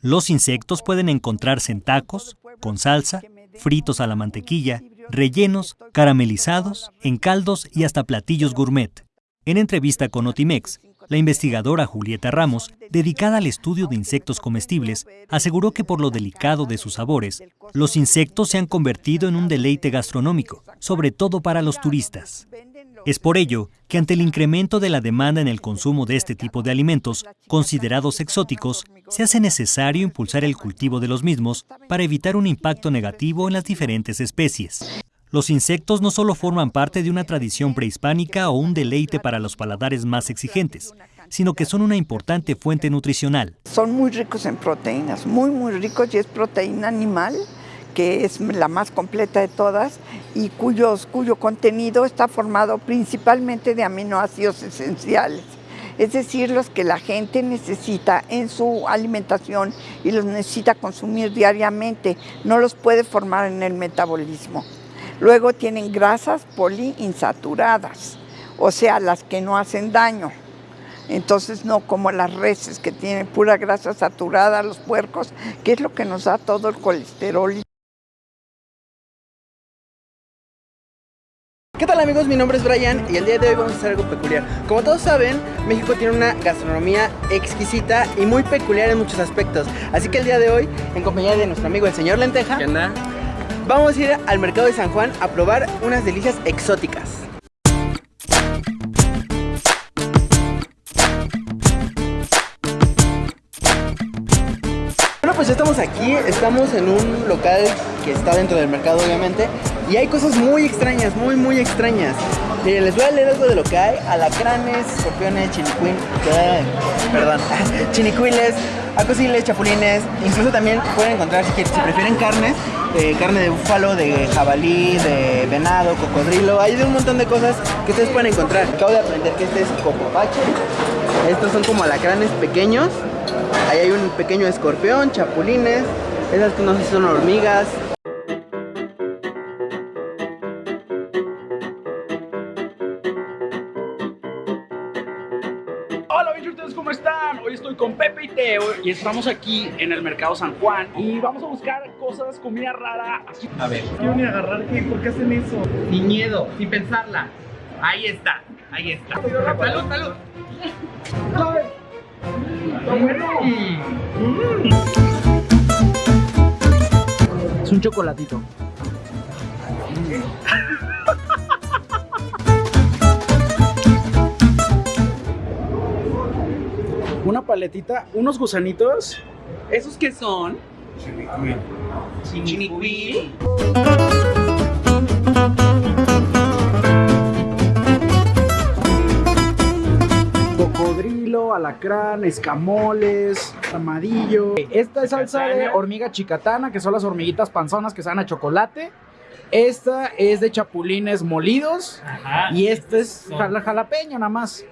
Los insectos pueden encontrarse en tacos, con salsa, fritos a la mantequilla, rellenos, caramelizados, en caldos y hasta platillos gourmet. En entrevista con Otimex, la investigadora Julieta Ramos, dedicada al estudio de insectos comestibles, aseguró que por lo delicado de sus sabores, los insectos se han convertido en un deleite gastronómico, sobre todo para los turistas. Es por ello que ante el incremento de la demanda en el consumo de este tipo de alimentos, considerados exóticos, se hace necesario impulsar el cultivo de los mismos para evitar un impacto negativo en las diferentes especies. Los insectos no solo forman parte de una tradición prehispánica o un deleite para los paladares más exigentes, sino que son una importante fuente nutricional. Son muy ricos en proteínas, muy muy ricos y es proteína animal que es la más completa de todas y cuyos, cuyo contenido está formado principalmente de aminoácidos esenciales, es decir, los que la gente necesita en su alimentación y los necesita consumir diariamente, no los puede formar en el metabolismo. Luego tienen grasas poliinsaturadas, o sea, las que no hacen daño. Entonces no como las reses que tienen pura grasa saturada, los puercos, que es lo que nos da todo el colesterol. ¿Qué tal amigos? Mi nombre es Brian y el día de hoy vamos a hacer algo peculiar. Como todos saben, México tiene una gastronomía exquisita y muy peculiar en muchos aspectos. Así que el día de hoy, en compañía de nuestro amigo el señor Lenteja, ¿Qué onda? vamos a ir al mercado de San Juan a probar unas delicias exóticas. Pues ya estamos aquí, estamos en un local que está dentro del mercado obviamente y hay cosas muy extrañas, muy muy extrañas. Miren, les voy a leer algo de lo que hay, alacranes, escorpiones, chinicuin, ¿qué? perdón, chinicuiles, acosiles, chapulines, incluso también pueden encontrar si, quieren- prefieren carnes, carne de búfalo, de jabalí, de venado, cocodrilo, hay de un montón de cosas que ustedes pueden encontrar. Acabo de aprender que este es copopache, estos son como alacranes pequeños, ahí hay un pequeño escorpión, chapulines, esas no sé si son hormigas, Hola, bichos, ¿cómo están? Hoy estoy con Pepe y Teo y estamos aquí en el Mercado San Juan y vamos a buscar cosas, comida rara. Aquí. A ver, quiero ni agarrar, ¿qué? ¿por qué hacen eso? Sin miedo, sin pensarla. Ahí está, ahí está. Salud, salud. Es un chocolatito. Una paletita, unos gusanitos. ¿Esos qué son? Chinicuil. cocodrilo, alacrán, escamoles, armadillo. Esta es salsa de hormiga chicatana, que son las hormiguitas panzonas que saben a chocolate. Esta es de chapulines molidos. Ajá. Y este es jala- jalapeño nada más.